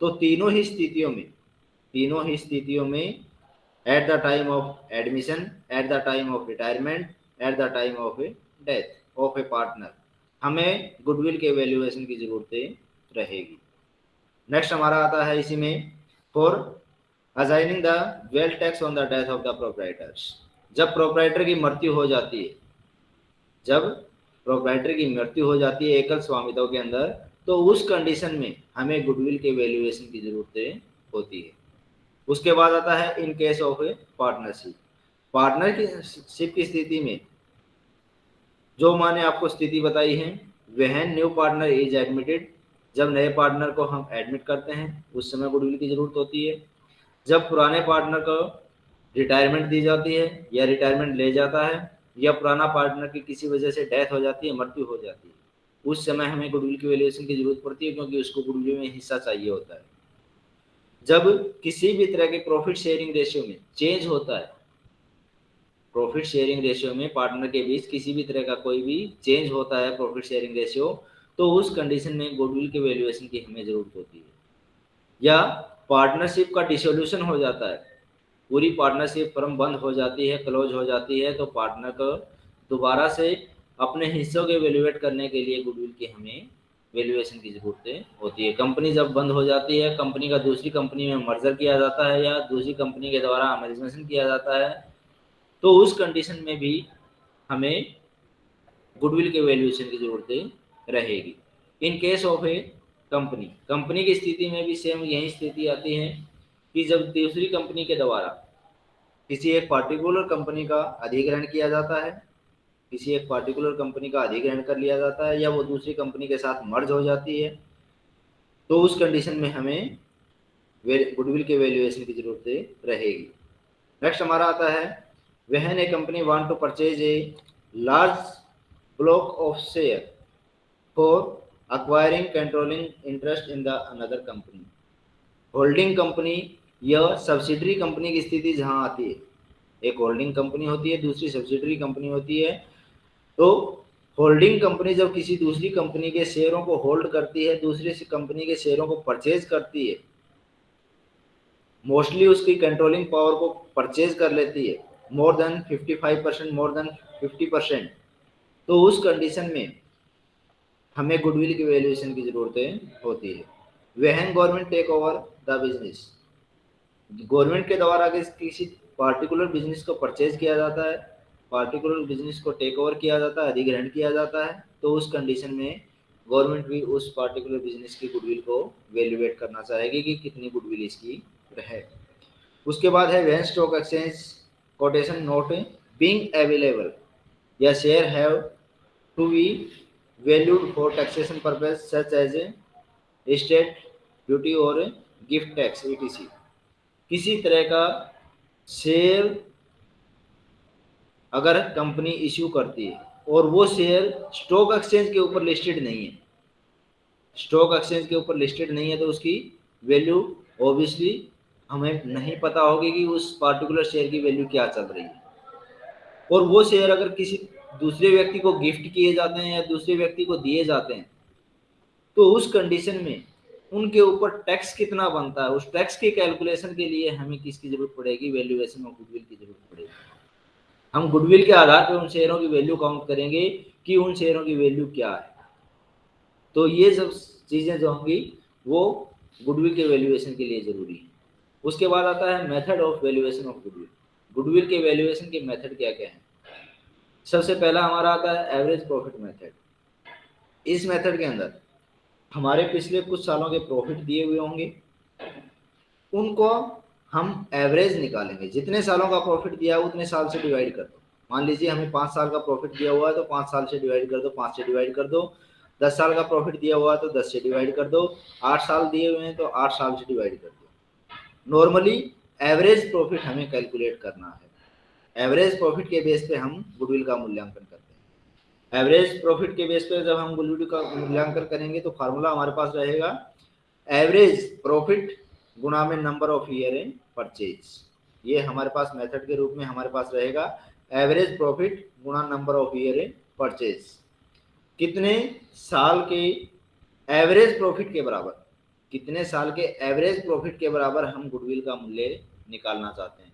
तो तीनों ही स्थितियों में, तीनों ही स्थितियों में at the time of admission at the time of retirement at the time of a death of a partner हमें गुडविल के वैल्यूएशन की ज़रूरत रहेगी। नेक्स्ट हमारा आता है इसी में for assigning the wealth tax on the death of the proprietors जब प्रोपराइटर की मृत्यु हो जाती है, जब प्रोपराइटर की मृत्यु हो जाती है एकल स्वामित्व के अंदर तो उस कंडीशन में हमें गुडविल के वैल्यूएशन की ज़रूरत होती है। उसके बाद आता है in case of a partnership partnership की स्थिति में जो माने आपको स्थिति बताई है, वह न्यू पार्टनर इज़ एडमिटेड जब नए पार्टनर को हम एडमिट करते हैं, उस समय गुडविल की ज़रूरत होती है। जब पुराने पार्टनर को रिटायरमेंट दी जाती है या रिटायरमेंट ले जाता है, या पुराना पार्टनर की किसी वजह से डेथ हो जाती है, मृत्यु हो जाती है। उस समय हमें गुडविल की वैल्यूएशन की ज़रूरत पड़ती है क्योंकि उसको गुडविल में हिस्सा चाहिए होता है। जब किसी भी तरह के प्रॉफिट शेयरिंग रेशियो में चेंज होता है प्रॉफिट शेयरिंग रेशियो में पार्टनर के बीच किसी भी तरह का कोई भी चेंज होता है प्रॉफिट शेयरिंग रेशियो तो उस कंडीशन में गुडविल के वैल्यूएशन की हमें ज़रूरत होती है। या पार्टनरशिप का डिसोल्यूशन हो जाता है, पूरी पार्टनरशिप फर्म बंद हो जाती है क्लोज हो जाती है तो पार्टनर को दोबारा से अपने हिस्सों के वैल्यूएट करने के लिए गुडविल की हमें वैल्यूएशन की ज़रूरत होती है। कंपनी जब बंद हो जाती है कंपनी का दूसरी कंपनी में मर्जर किया जाता है या दूसरी कंपनी के द्वारा अमेजमेशन किया जाता है तो उस कंडीशन में भी हमें गुडविल के वैल्यूएशन की ज़रूरत रहेगी। In case of a company company की स्थिति में भी सेम यही स्थिति आती है कि जब दूसरी कंपनी के द्वारा किसी एक पार्टिकुलर कंपनी का अधिग्रहण किया जाता है किसी एक पार्टिकुलर कंपनी का अधिग्रहण कर लिया जाता है या वो दूसरी कंपनी के साथ मर्ज हो जाती है तो उस कंडीशन में हमें गुडविल के वैल्यूएशन की ज़रूरत रहेगी। नेक्स्ट हमारा आता है, when a company want to purchase a large block of share for acquiring controlling interest in the another company holding company या सब्सिडरी कंपनी की स्थिति जहाँ आती है। एक होल्डिंग कंपनी होती है, दूसरी सब्सिडरी कंपनी होती है। तो होल्डिंग कंपनी जब किसी दूसरी कंपनी के शेयरों को होल्ड करती है, दूसरी कंपनी के शेयरों को परचेज करती है, मोस्टली उसकी कंट्रोलिंग पावर को परचेज कर लेती है, more than 55 percent, more than 50 percent. तो उस कंडीशन में हमें गुडविल की वैल्यूएशन की ज़रूरत होती है। When government take over the business. Government के द्वारा किसी पार्टिकुलर बिज़नेस को परचेज किया जाता है पार्टिकुलर बिज़नेस को टेक ओवर किया जाता है, अधिग्रहण किया जाता है तो उस कंडीशन में गवर्नमेंट भी उस पार्टिकुलर बिज़नेस की गुडविल को वैल्यूएट करना चाहेगी कि कितनी गुडविल इसकी रहे। उसके बाद है when stock exchange quotation not being available या share have to be valued for taxation purpose such as state duty और गिफ्ट टैक्स ईटीसी किसी तरह का शेयर अगर कंपनी इश्यू करती है और वो शेयर स्टॉक एक्सचेंज के ऊपर लिस्टेड नहीं है। स्टॉक एक्सचेंज के ऊपर लिस्टेड नहीं है तो उसकी वैल्यू ऑब्वियसली हमें नहीं पता होगी कि उस पार्टिकुलर शेयर की वैल्यू क्या चल रही है। और वो शेयर अगर किसी दूसरे व्यक्ति को गिफ्ट किए जाते हैं या दूसरे व्यक्ति को दिए जाते हैं तो उस कंडीशन में उनके ऊपर टैक्स कितना बनता है, उस टैक्स के कैलकुलेशन के लिए हमें किसकी ज़रूरत पड़ेगी? वैल्यूएशन ऑफ़ गुडविल की ज़रूरत पड़ेगी। हम गुडविल के आधार पर उन शेयरों की वैल्यू काउंट करेंगे कि उन शेयरों की वैल्यू क्या है। तो ये सब चीज़ें जो होंगी, वो गुडविल के वैल्यूएशन के लिए ज़रूरी है। उसके बाद आता है method of valuation of goodwill goodwill के वैल्यूएशन के मेथड क्या क्या है? सबसे पहला हमारा आता है एवरेज प्रॉफिट मेथड इस मेथड के अंदर हमारे पिछले कुछ सालों के प्रॉफिट दिए हुए होंगे। उनको हम एवरेज निकालेंगे। जितने सालों का प्रॉफिट दिया है उतने साल से डिवाइड कर दो। मान लीजिए हमें पाँच साल का प्रॉफिट दिया हुआ है तो पाँच साल से डिवाइड कर दो, पाँच से डिवाइड कर दो। दस साल का प्रॉफिट दिया हुआ है तो दस से डिवाइड कर दो। आठ साल दिए हुए हैं तो आठ साल से डिवाइड कर दो। नॉर्मली एवरेज प्रॉफिट हमें कैलकुलेट करना है। एवरेज प्रॉफिट के बेस पे हम गुडविल का मूल्यांकन करते हैं। एवरेज प्रॉफिट के बेस पे जब हम गुडविल का मूल्यांकन करेंगे तो फार्मूला हमारे पास रहेगा। एवरेज प्रॉफिट गुणा में number of year in purchase ये हमारे पास मेथड के रूप में हमारे पास रहेगा। एवरेज प्रॉफिट गुणा number of year in purchase कितने साल के एवरेज प्रॉफिट के बराबर? कितने साल के एवरेज प्रॉफिट के बराबर हम गुडविल का मूल्य निकालना चाहते हैं?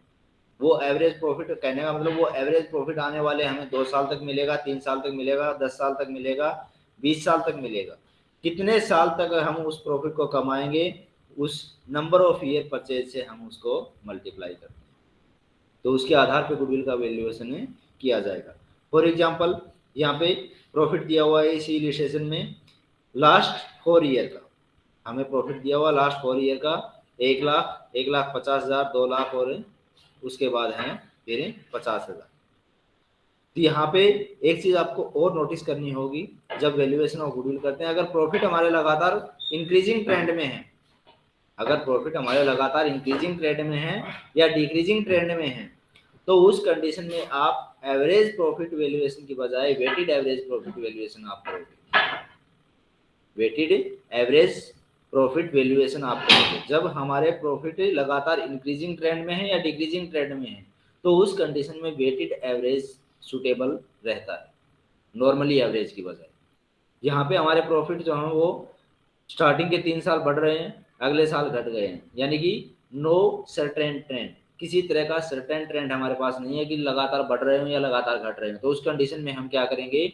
वो एवरेज प्रॉफिट कहने का मतलब वो एवरेज प्रॉफिट आने वाले हमें दो साल तक मिलेगा, तीन साल तक मिलेगा, दस साल तक मिलेगा, बीस साल तक मिलेगा। कितने साल तक हम उस प्रॉफिट को कमाएँगे? उस नंबर ऑफ़ ईयर परचेज से हम उसको मल्टीप्लाई करते हैं। तो उसके आधार पर गुडविल का वैल्यूएशन किया जाएगा। फॉर एग्ज़ाम्पल यहाँ पे प्रॉफिट दिया हुआ है इसी इलिस्ट्रेशन में लास्ट फोर ईयर का। हमें प्रॉफिट दिया हुआ लास्ट फोर ईयर का एक लाख एक लाख पचास हज़ार, दो लाख और उसके बाद है फिर पचास हज़ार। तो यहाँ पे एक चीज़ आपको और नोटिस करनी होगी, जब वैल्यूएशन ऑफ़ गुडविल करते हैं, अगर प्रॉफिट हमारे लगातार इंक्रीजिंग ट्रेंड में है अगर प्रॉफिट हमारे लगातार इंक्रीजिंग ट्रेंड में है या डिक्रीजिंग ट्रेंड में है तो उस कंडीशन में आप एवरेज प्रॉफिट वैल्यूएशन की बजाय वेटेड एवरेज प्रॉफिट वैल्यूएशन आप करोगे। वेटेड एवरेज प्रॉफिट वैल्यूएशन आप करेंगे। जब हमारे प्रॉफिट लगातार इंक्रीजिंग ट्रेंड में है या डिक्रीजिंग ट्रेंड में है तो उस कंडीशन में वेटेड एवरेज सुटेबल रहता है। नॉर्मली एवरेज की बजाय। यहाँ पे हमारे प्रॉफिट जो हैं वो स्टार्टिंग के तीन साल बढ़ रहे हैं अगले साल घट गए हैं। यानी कि नो सर्टेन ट्रेंड किसी तरह का सर्टेन ट्रेंड हमारे पास नहीं है कि लगातार बढ़ रहे हो या लगातार घट रहे हो। तो उस कंडीशन में हम क्या करेंगे?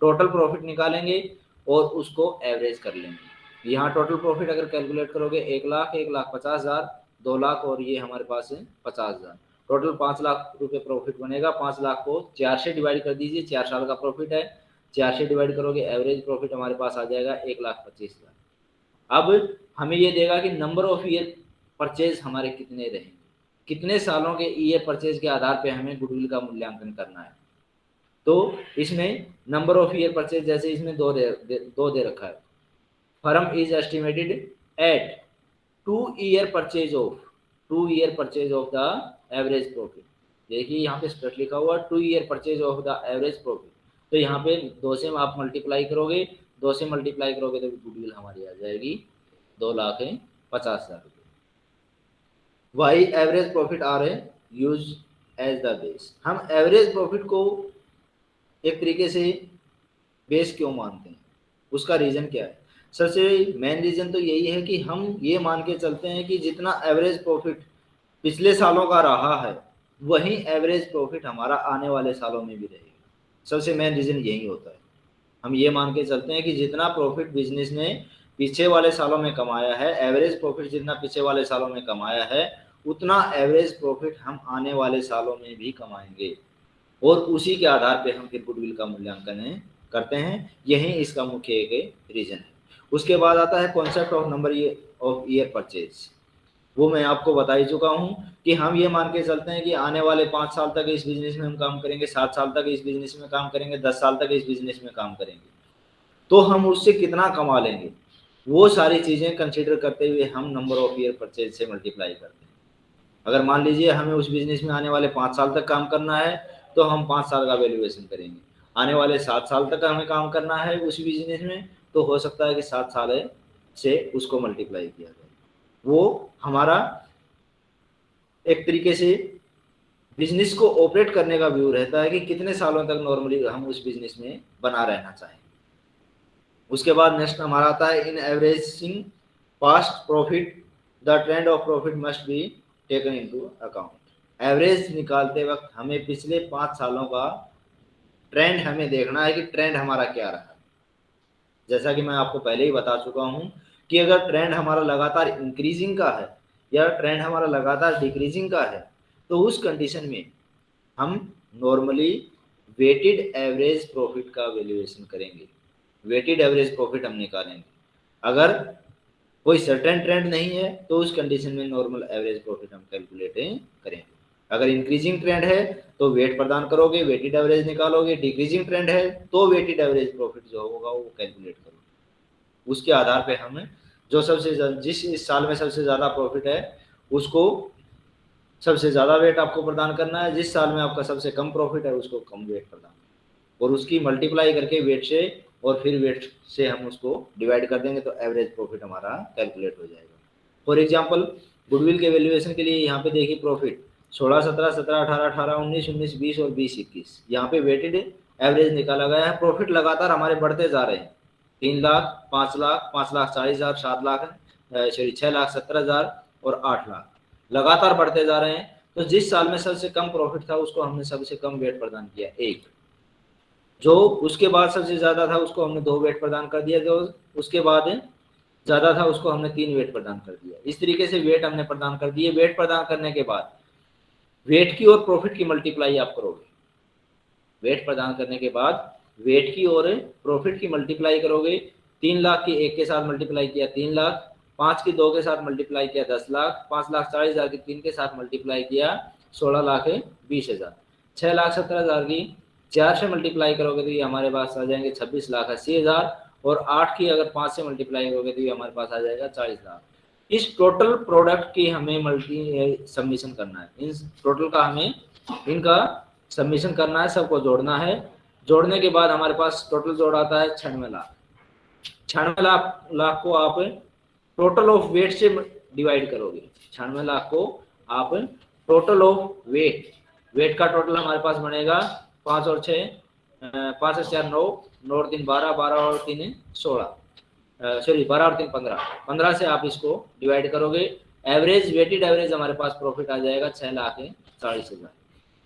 टोटल प्रॉफिट निकालेंगे और उसको एवरेज कर लेंगे। यहाँ टोटल प्रॉफिट अगर कैलकुलेट करोगे, एक लाख एक लाख पचास हज़ार, दो लाख और ये हमारे पास है पचास हज़ार। टोटल पाँच लाख रुपए प्रॉफिट बनेगा। पाँच लाख को चार से डिवाइड कर दीजिए, चार साल का प्रॉफिट है। चार से डिवाइड करोगे एवरेज प्रॉफिट हमारे पास आ जाएगा एक लाख पच्चीस हज़ार। अब हमें ये देगा कि नंबर ऑफ़ ईयर परचेज हमारे कितने रहेंगे। कितने सालों के ईयर परचेज के आधार पे हमें गुडविल का मूल्यांकन करना है। तो इसमें नंबर ऑफ़ ईयर परचेज जैसे इसमें दो दे, दे दो दे रखा है। Firm is estimated at two year purchase of two year purchase of the average profit देखिए यहाँ पे स्ट्रेट लिखा हुआ two year purchase of the average profit तो यहाँ पे दो से आप मल्टीप्लाई करोगे दो से मल्टीप्लाई करोगे तो गुडविल हमारी आ जाएगी। दो लाख है, पचास हज़ार रुपये why average profit are a use as the base हम एवरेज प्रॉफिट को एक तरीके से बेस क्यों मानते हैं? उसका रीज़न क्या है? सबसे मेन रीज़न तो यही है कि हम ये मान के चलते हैं कि जितना एवरेज प्रॉफिट पिछले सालों का रहा है, वही एवरेज प्रॉफिट हमारा आने वाले सालों में भी रहेगा। सबसे मेन रीज़न यही होता है। हम ये मान के चलते हैं कि जितना प्रॉफिट बिज़नेस ने पीछे वाले सालों में कमाया है एवरेज प्रॉफिट जितना पीछे वाले सालों में कमाया है, उतना एवरेज प्रॉफिट हम आने वाले सालों में भी कमाएँगे। और उसी के आधार पर हम फिर गुडविल का मूल्यांकन करते हैं। यही इसका मुख्य एक रीज़न है। उसके बाद आता है concept of number of year purchase वो मैं आपको बता ही चुका हूँ कि हम ये मान के चलते हैं कि आने वाले पाँच साल तक इस बिज़नेस में हम काम करेंगे, सात साल तक इस बिज़नेस में काम करेंगे, दस साल तक इस बिज़नेस में काम करेंगे। तो हम उससे कितना कमा लेंगे? वो सारी चीज़ें कंसिडर करते हुए हम नंबर ऑफ़ ईयर परचेज से मल्टीप्लाई करते हैं। अगर मान लीजिए हमें उस बिज़नेस में आने वाले पाँच साल तक काम करना है तो हम पाँच साल का वैल्यूएशन करेंगे। आने वाले सात साल तक हमें काम करना है उस बिज़नेस में तो हो सकता है कि सात साल से उसको मल्टीप्लाई किया जाए। वो हमारा एक तरीके से बिज़नेस को ऑपरेट करने का व्यू रहता है कि कितने सालों तक नॉर्मली हम उस बिज़नेस में बना रहना चाहें उसके बाद नेक्स्ट हमारा आता है in averaging past profit the trend of profit must be taken into account average निकालते वक्त हमें पिछले पाँच सालों का ट्रेंड हमें देखना है कि ट्रेंड हमारा क्या रहा। जैसा कि मैं आपको पहले ही बता चुका हूँ कि अगर ट्रेंड हमारा लगातार इंक्रीजिंग का है या ट्रेंड हमारा लगातार डिक्रीजिंग का है तो उस कंडीशन में हम नॉर्मली वेटेड एवरेज प्रॉफिट का वैल्यूएशन करेंगे। वेटेड एवरेज प्रॉफिट हम निकालेंगे। अगर कोई सर्टेन ट्रेंड नहीं है तो उस कंडीशन में नॉर्मल एवरेज प्रॉफिट हम कैलकुलेट करेंगे। अगर इंक्रीजिंग ट्रेंड है तो वेट प्रदान करोगे वेटेड एवरेज निकालोगे डिक्रीजिंग ट्रेंड है तो वेटेड एवरेज प्रॉफिट जो होगा, वो कैलकुलेट करोगे। उसके आधार पे हम जो सबसे जिस इस साल में सबसे ज़्यादा प्रॉफिट है, उसको सबसे ज़्यादा वेट आपको प्रदान करना है, जिस साल में आपका सबसे कम प्रॉफिट है, उसको कम वेट प्रदान और उसकी मल्टीप्लाई करके वेट से और फिर वेट से हम उसको डिवाइड कर देंगे तो एवरेज प्रॉफिट हमारा कैलकुलेट हो जाएगा। फॉर एग्ज़ाम्पल गुडविल के वैल्यूएशन के लिए यहाँ पे देखिए प्रॉफिट सोलह, सत्रह सत्रह, अठारह अठारह, उन्नीस उन्नीस, बीस और बीस, इक्कीस। यहाँ पे वेटेड एवरेज निकाला गया है। प्रॉफिट लगातार हमारे बढ़ते जा रहे हैं। तीन लाख, पाँच लाख पाँच लाख चालीस हज़ार, सात लाख सॉरी छह लाख सत्तर हज़ार और आठ लाख। लगातार बढ़ते जा रहे हैं। तो जिस साल में सबसे कम प्रॉफिट था, उसको हमने सबसे कम वेट प्रदान किया, एक। जो उसके बाद सबसे ज़्यादा था, उसको हमने दो वेट प्रदान कर दिया, जो उसके बाद ज़्यादा था, उसको हमने तीन वेट प्रदान कर दिया। इस तरीके से वेट हमने प्रदान कर दिए। वेट प्रदान करने के बाद वेट की और प्रॉफिट की मल्टीप्लाई आप करोगे। वेट प्रदान करने के बाद वेट की और प्रॉफिट की मल्टीप्लाई करोगे। तीन लाख की एक के साथ मल्टीप्लाई किया तीन लाख, पाँच की दो के साथ मल्टीप्लाई किया दस लाख, पाँच लाख चालीस हज़ार की तीन के साथ मल्टीप्लाई किया सोलह लाख बीस हज़ार। छह लाख सत्रह हज़ार की चार से मल्टीप्लाई करोगे तो ये हमारे पास आ जाएँगे छब्बीस लाख अस्सी हज़ार और आठ की अगर पाँच से मल्टीप्लाई करोगे तो ये हमारे पास आ जाएगा चालीस लाख। इस टोटल प्रोडक्ट की हमें मल्टी सबमिशन करना है। इन टोटल का हमें, इनका सबमिशन करना है, सबको जोड़ना है। जोड़ने के बाद हमारे पास टोटल जोड़ आता है छियानवे लाख। छियानवे लाख लाख को आप टोटल ऑफ़ वेट से डिवाइड करोगे। छियानवे लाख को आप टोटल ऑफ़ वेट वेट का टोटल हमारे पास बनेगा पाँच और छः पाँच और चार नौ नौ और तीन बारह बारह और तीन सोलह सॉरी बारह और तीन पंद्रह। पंद्रह से आप इसको डिवाइड करोगे एवरेज वेटेड एवरेज हमारे पास प्रॉफिट आ जाएगा छः लाख चालीस हज़ार।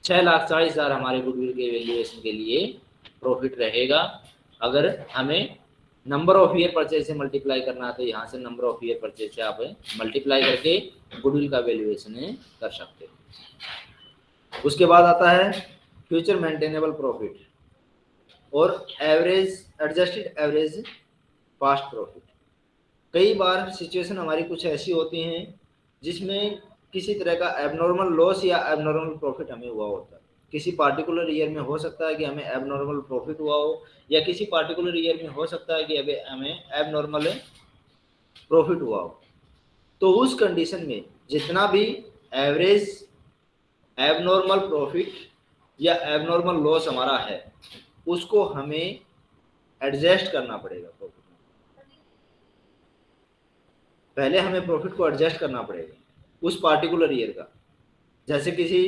छः लाख चालीस हज़ार हमारे गुडविल के वैल्यूएशन के लिए प्रॉफिट रहेगा। अगर हमें नंबर ऑफ़ ईयर परचेज से मल्टीप्लाई करना है तो यहाँ से नंबर ऑफ़ ईयर परचेज से आप मल्टीप्लाई करके गुडविल का वैल्यूएशन कर सकते हो। उसके बाद आता है फ्यूचर मेंटेनेबल प्रॉफिट और average adjusted average past profit कई बार सिचुएशन हमारी कुछ ऐसी होती हैं जिसमें किसी तरह का एबनॉर्मल लॉस या एबनॉर्मल प्रॉफिट हमें हुआ होता है। किसी पार्टिकुलर ईयर में हो सकता है कि हमें एबनॉर्मल प्रॉफिट हुआ हो या किसी पार्टिकुलर ईयर में हो सकता है कि अभी हमें एबनॉर्मल प्रॉफिट हुआ हो। तो उस कंडीशन में जितना भी एवरेज एबनॉर्मल प्रॉफिट या एबनॉर्मल लॉस हमारा है, उसको हमें एडजस्ट करना पड़ेगा प्रॉफिट में। पहले हमें प्रॉफिट को एडजस्ट करना पड़ेगा, उस पार्टिकुलर ईयर का। जैसे किसी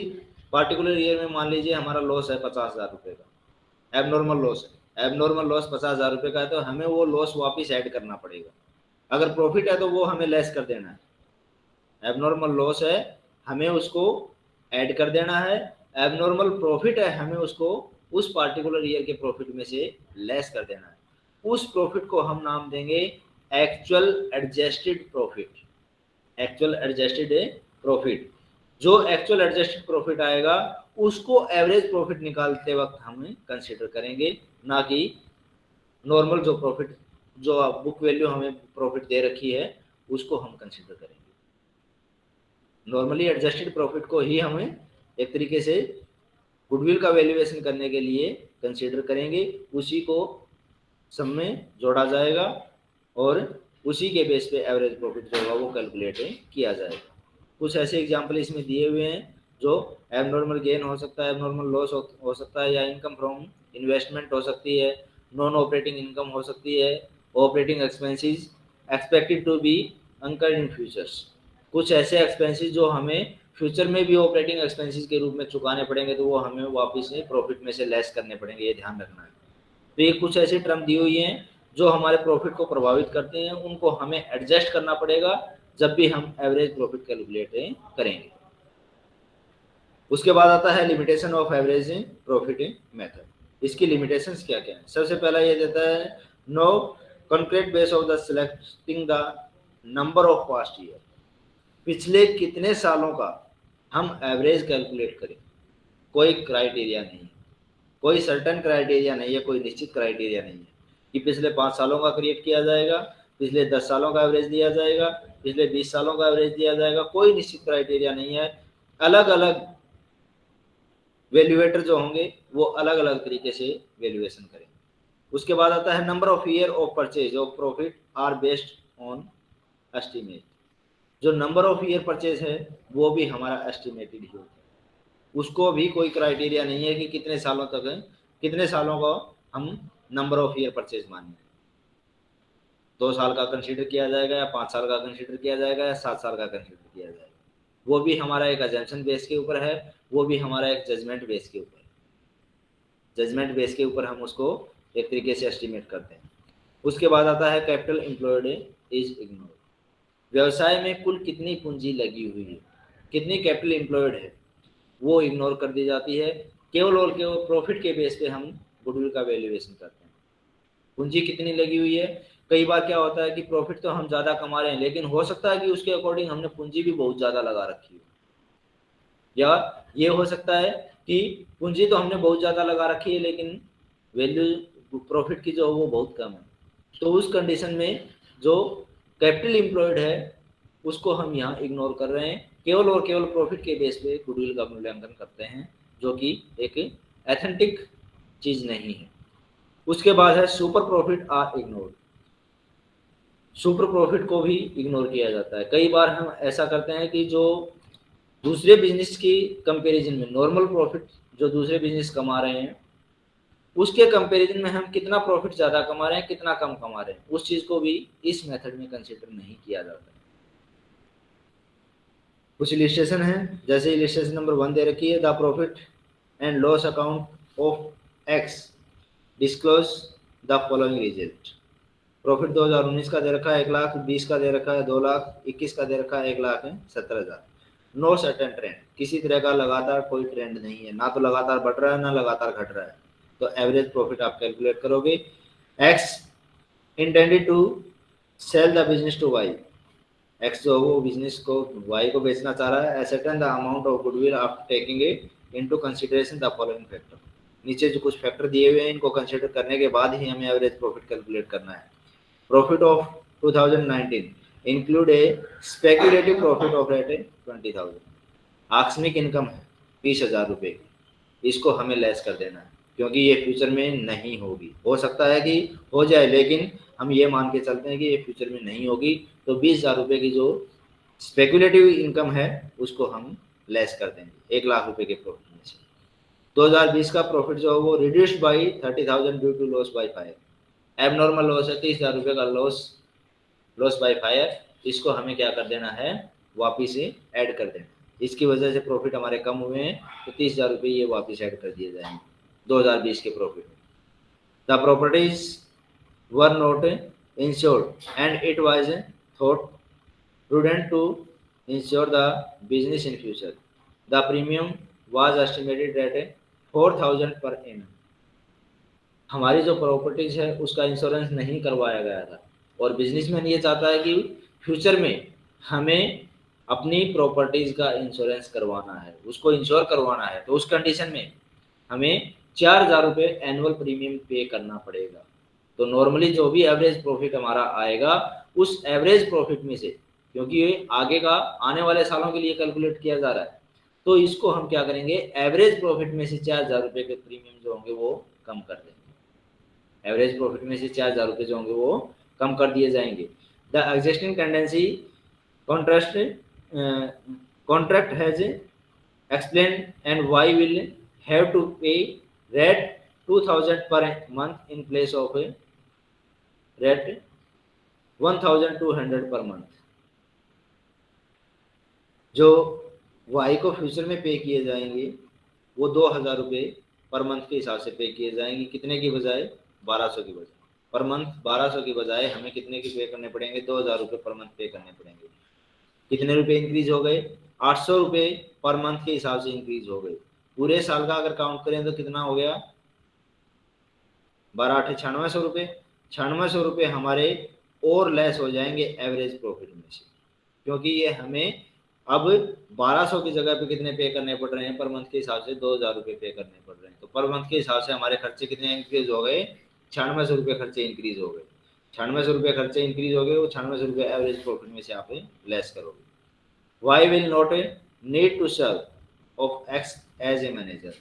पार्टिकुलर ईयर में मान लीजिए हमारा लॉस है पचास हज़ार रुपये का एबनॉर्मल लॉस है। एबनॉर्मल लॉस पचास हज़ार रुपये का है तो हमें वो लॉस वापस ऐड करना पड़ेगा। अगर प्रॉफिट है तो वो हमें लेस कर देना है। एबनॉर्मल लॉस है, हमें उसको ऐड कर देना है एबनॉर्मल प्रॉफिट है, हमें उसको उस पार्टिकुलर ईयर के प्रॉफिट में से लेस कर देना है। उस प्रॉफिट को हम नाम देंगे actual adjusted profit actual adjusted profit जो एक्चुअल एडजस्टेड प्रॉफिट आएगा, उसको एवरेज प्रॉफिट निकालते वक्त हम कंसिडर करेंगे, ना कि नॉर्मल जो प्रॉफिट जो बुक वैल्यू हमें प्रॉफिट दे रखी है, उसको हम कंसिडर करेंगे। नॉर्मली एडजस्टेड प्रॉफिट को ही हमें एक तरीके से गुडविल का वैल्यूएशन करने के लिए कंसिडर करेंगे। उसी को सब में जोड़ा जाएगा और उसी के बेस पे एवरेज प्रॉफिट जो होगा वो कैलकुलेट किया जाएगा। कुछ ऐसे एग्ज़ाम्पल इसमें दिए हुए हैं जो एबनॉर्मल गेन हो सकता है एबनॉर्मल लॉस हो, सकता है या इनकम फ्रॉम इन्वेस्टमेंट हो सकती है नॉन ऑपरेटिंग इनकम हो सकती है operating expenses expected to be incurred in futures कुछ ऐसे एक्सपेंसेस जो हमें फ्यूचर में भी ऑपरेटिंग एक्सपेंसेस के रूप में चुकाने पड़ेंगे तो वो हमें वापस से प्रॉफिट में से लेस करने पड़ेंगे, ये ध्यान रखना है। तो ये कुछ ऐसे टर्म दी हुई हैं, जो हमारे प्रॉफिट को प्रभावित करते हैं, उनको हमें एडजस्ट करना पड़ेगा, जब भी हम एवरेज प्रॉफिट कैलकुलेट करेंगे। उसके बाद आता है limitation of average profit method इसकी लिमिटेशंस क्या क्या है? सबसे पहला ये देता है no concrete base of the selecting the number of past year पिछले कितने सालों का हम एवरेज कैलकुलेट करें। कोई क्राइटेरिया नहीं है। कोई सर्टन क्राइटेरिया नहीं है, कोई निश्चित क्राइटेरिया नहीं है कि पिछले पाँच सालों का क्रिएट किया जाएगा, पिछले दस सालों का एवरेज दिया जाएगा, पिछले बीस सालों का एवरेज दिया जाएगा, कोई निश्चित क्राइटेरिया नहीं है। अलग अलग वैल्यूएटर जो होंगे, वो अलग अलग तरीके से वैल्यूएशन करेंगे उसके बाद आता है number of year of purchase of profit are based on estimate जो नंबर ऑफ़ ईयर परचेज है, वो भी हमारा एस्टिमेटेड ही होता है। उसको भी कोई क्राइटेरिया नहीं है कि कितने सालों तक है। कितने सालों को हम नंबर ऑफ़ ईयर परचेज मानेंगे? दो साल का कंसिडर किया जाएगा या पाँच साल का कंसिडर किया जाएगा या सात साल का कंसिडर किया जाएगा। वो भी हमारा एक एजेंशन बेस के ऊपर है, वो भी हमारा एक जजमेंट बेस के ऊपर है। जजमेंट बेस के ऊपर हम उसको एक तरीके से एस्टिमेट करते हैं। उसके बाद आता है कैपिटल एम्प्लॉयड इज़ इग्नोर व्यवसाय में कुल कितनी पूंजी लगी हुई है? कितनी कैपिटल एम्प्लॉयड है? वो इग्नोर कर दी जाती है। केवल और केवल प्रॉफिट के बेस पे हम गुडविल का वैल्यूएशन करते हैं। पूंजी कितनी लगी हुई है? कई बार क्या होता है कि प्रॉफिट तो हम ज़्यादा कमा रहे हैं, लेकिन हो सकता है कि उसके अकॉर्डिंग हमने पूंजी भी बहुत ज़्यादा लगा रखी हो। या ये हो सकता है कि पूंजी तो हमने बहुत ज़्यादा लगा रखी है, लेकिन वैल्यू प्रॉफिट की जो है वो बहुत कम है। तो उस कंडीशन में जो कैपिटल एम्प्लॉयड है, उसको हम यहाँ इग्नोर कर रहे हैं। केवल और केवल प्रॉफिट के बेस पे गुडविल का मूल्यांकन करते हैं, जो कि एक एथेंटिक चीज़ नहीं है। उसके बाद है super profit are ignore super profit को भी इग्नोर किया जाता है। कई बार हम ऐसा करते हैं कि जो दूसरे बिज़नेस की कंपैरिजन में नॉर्मल प्रॉफिट जो दूसरे बिज़नेस कमा रहे हैं उसके कंपैरिजन में हम कितना प्रॉफिट ज़्यादा कमा रहे हैं, कितना कम कमा रहे हैं, उस चीज़ को भी इस मेथड में कंसिडर नहीं किया जाता। कुछ इलिस्ट्रेशन है, जैसे इलिस्ट्रेशन नंबर वन दे रखी है the profit and loss account of X disclose the following result profit 2019 का दे रखा है एक लाख, बीस का दे रखा है दो लाख, इक्कीस का दे रखा है एक लाख सत्तर हज़ार। नो सर्टन ट्रेंड किसी तरह का लगातार कोई ट्रेंड नहीं है, ना तो लगातार बढ़ रहा है, ना लगातार घट रहा है। तो एवरेज प्रॉफिट आप कैलकुलेट करोगे। X intended to sell the business to Y X जो वो बिज़नेस को वाई को बेचना चाह रहा है। Ascertain the amount of goodwill after taking it into consideration the following factor नीचे जो कुछ फैक्टर दिए हुए हैं, इनको कंसीडर करने के बाद ही हमें एवरेज प्रॉफिट कैलकुलेट करना है। Profit of 2019 include a speculative profit of rate twenty thousand आकस्मिक इनकम है, बीस हज़ार रुपये की। इसको हमें लेस कर देना है। क्योंकि ये फ्यूचर में नहीं होगी। हो सकता है कि हो जाए, लेकिन हम ये मान के चलते हैं कि ये फ्यूचर में नहीं होगी। तो बीस हज़ार रुपये की जो स्पेकुलेटिव इनकम है, उसको हम लेस कर देंगे, एक लाख रुपए के प्रॉफिट में से। 2020 का प्रॉफिट जो है वो reduced by thirty thousand due to loss by fire abnormal loss है, तीस हज़ार रुपये का लॉस लॉस बाई फायर इसको हमें क्या कर देना है? वापिस ऐड कर देना इसकी वजह से प्रॉफिट हमारे कम हुए हैं तो तीस हज़ार रुपये ये वापिस ऐड कर दिए जाएँगे। 2020 के profit the properties were not insured and it was thought prudent to insure the business in future. The premium was estimated at four thousand per annum हमारी जो प्रॉपर्टीज़ है, उसका इंश्योरेंस नहीं करवाया गया था। और बिजनेसमैन ये चाहता है कि फ्यूचर में हमें अपनी प्रॉपर्टीज़ का इंश्योरेंस करवाना है। उसको इंश्योर करवाना है। तो उस कंडीशन में हमें चार हज़ार रुपये एनुअल प्रीमियम पे करना पड़ेगा। तो नॉर्मली जो भी एवरेज प्रॉफिट हमारा आएगा, उस एवरेज प्रॉफिट में से, क्योंकि ये आगे का, आने वाले सालों के लिए कैलकुलेट किया जा रहा है तो इसको हम क्या करेंगे? एवरेज प्रॉफिट में से चार हज़ार रुपये के प्रीमियम जो होंगे वो कम कर देंगे। एवरेज प्रॉफिट में से चार हज़ार रुपये जो होंगे वो कम कर दिए जाएँगे। The existing tendency contrast contract has explain and Y will have to pay rate 2000 per month in place of a rate 1200 per month जो वाई को फ्यूचर में पे किए जाएँगे, वो दो हज़ार रुपये पर मंथ के हिसाब से पे किए जाएँगे। कितने की बजाय? बारह सौ की बजाय। पर मंथ बारह सौ की बजाय हमें कितने की पे करने पड़ेंगे? दो हज़ार रुपये पर मंथ पे करने पड़ेंगे। कितने रुपए इंक्रीज हो गए? आठ सौ रुपये पर मंथ के हिसाब से इंक्रीज हो गए। पूरे साल का अगर काउंट करें तो कितना हो गया? बारह आठ, छियानवे सौ रुपये छियानवे सौ रुपये हमारे और लेस हो जाएँगे एवरेज प्रॉफिट में से। क्योंकि ये हमें अब 1200 की जगह पे कितने पे करने पड़ रहे हैं? पर मंथ के हिसाब से दो हज़ार रुपये पे करने पड़ रहे हैं। तो पर मंथ के हिसाब से हमारे खर्चे कितने इंक्रीज हो गए? छियानवे सौ रुपये खर्चे इंक्रीज हो गए। छियानवे सौ रुपये खर्चे इंक्रीज हो गए, वो छियानवे सौ रुपये एवरेज प्रॉफिट में से आप लेस करोगे। Y will not need to serve of X as a manager,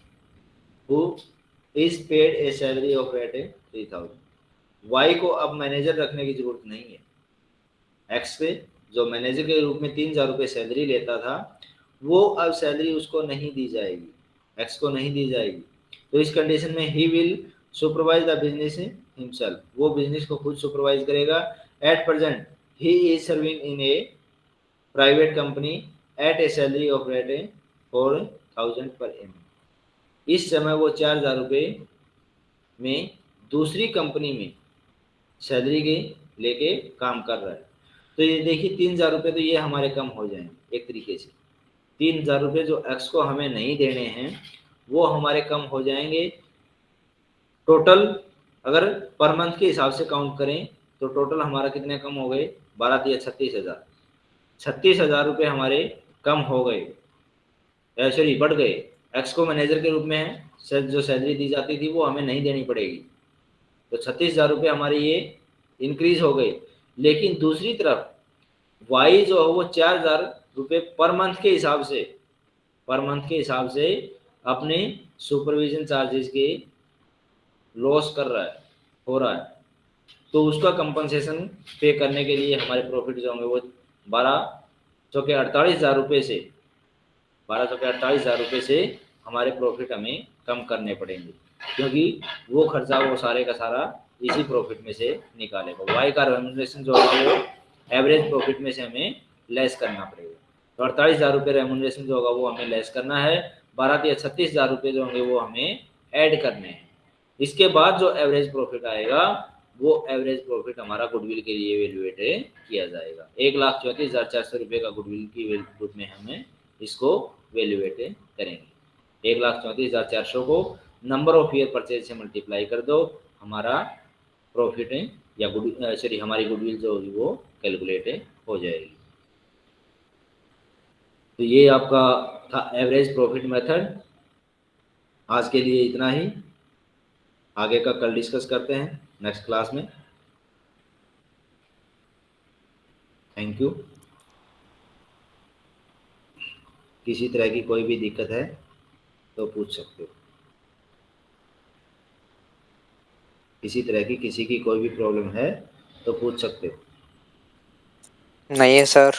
who is paid a salary of at three thousand Y को अब मैनेजर रखने की ज़रूरत नहीं है। एक्स पे जो मैनेजर के रूप में तीन हज़ार रुपये सैलरी लेता था, वो अब सैलरी उसको नहीं दी जाएगी। एक्स को नहीं दी जाएगी। तो इस कंडीशन में he will supervise the business himself वो बिज़नेस को खुद सुपरवाइज करेगा। At present he is serving in a private company at a salary of rate a four thousand per month इस समय वो चार हज़ार रुपये में दूसरी कंपनी में सैलरी के लेके काम कर रहा है। तो ये देखिए, तीन हज़ार रुपये तो ये हमारे कम हो जाएँगे एक तरीके से। तीन हज़ार रुपये जो एक्स को हमें नहीं देने हैं, वो हमारे कम हो जाएँगे। टोटल अगर पर मंथ के हिसाब से काउंट करें तो टोटल हमारा कितने कम हो गए? बारह दिया छत्तीस हज़ार। छत्तीस हज़ार रुपये हमारे कम हो गए। सॉरी बढ़ गए। एक्स को मैनेजर के रूप में है। जो सैलरी दी जाती थी, वो हमें नहीं देनी पड़ेगी। तो छत्तीस हज़ार रुपये हमारे ये इंक्रीज हो गए। लेकिन दूसरी तरफ़ वाई जो है, वो चार हज़ार रुपये पर मंथ के हिसाब से पर मंथ के हिसाब से अपने सुपरविजन चार्जेस के लॉस कर रहा है, हो रहा है। तो उसका कंपनसेशन पे करने के लिए हमारे प्रॉफिट जो होंगे, वो बारह चौके अड़तालीस हज़ार रुपये से बारह सौ के अड़तालीस हज़ार रुपये से हमारे प्रॉफिट हमें कम करने पड़ेंगे, क्योंकि वो खर्चा वो सारे का सारा इसी प्रॉफिट में से निकालेगा। वाई का रेमुनरेशन जो होगा वो एवरेज प्रॉफिट में से हमें लेस करना पड़ेगा। तो अड़तालीस हज़ार रुपये रेमुनरेशन जो होगा वो हमें लेस करना है। बारह या छत्तीस हज़ार रुपये जो होंगे वो हमें ऐड करने हैं। इसके बाद जो एवरेज प्रॉफिट आएगा, वो एवरेज प्रॉफिट हमारा गुडविल के लिए वैल्यूएट किया जाएगा। एक लाख चौंतीस हज़ार चार सौ रुपये का गुडविल की रूप में हमें इसको वैल्यूएट करेंगे। एक लाख चौंतीस हज़ार चार सौ को नंबर ऑफ़ ईयर परचेज से मल्टीप्लाई कर दो, हमारा प्रॉफिट या गुड सॉरी हमारी गुडविल जो होगी वो कैलकुलेट हो जाएगी। तो ये आपका था एवरेज प्रॉफिट मेथड आज के लिए इतना ही। आगे का कल डिस्कस करते हैं। नेक्स्ट क्लास में। थैंक यू किसी तरह की कोई भी दिक्कत है तो पूछ सकते हो। किसी तरह की किसी की कोई भी प्रॉब्लम है तो पूछ सकते हो। नहीं है सर